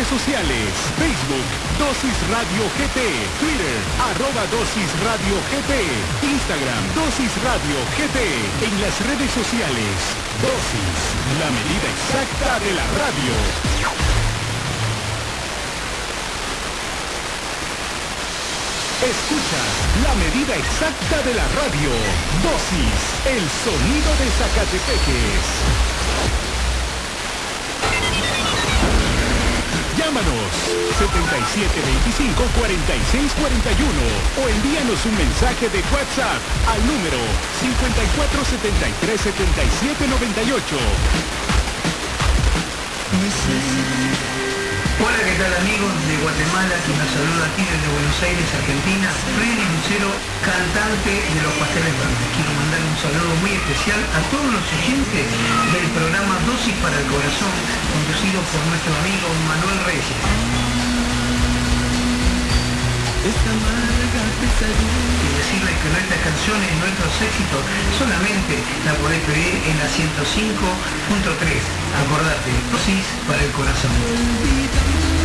redes sociales. Facebook, Dosis Radio GT. Twitter, arroba Dosis Radio GT. Instagram, Dosis Radio GT. En las redes sociales, Dosis, la medida exacta de la radio. Escucha la medida exacta de la radio. Dosis, el sonido de Zacatepeques. 7725-4641 o envíanos un mensaje de WhatsApp al número 5473-7798. Hola, ¿qué tal amigos de Guatemala? Que nos saluda aquí desde Buenos Aires, Argentina. Freddy Lucero, cantante de Los Pasteles Verdes. Quiero mandar un saludo muy especial a todos los oyentes del programa Dosis para el Corazón, conducido por nuestro amigo Manuel Reyes. Y decirles que nuestras canciones, nuestros éxitos, solamente la podés pedir en la 105.3. Acordate, dosis para el corazón.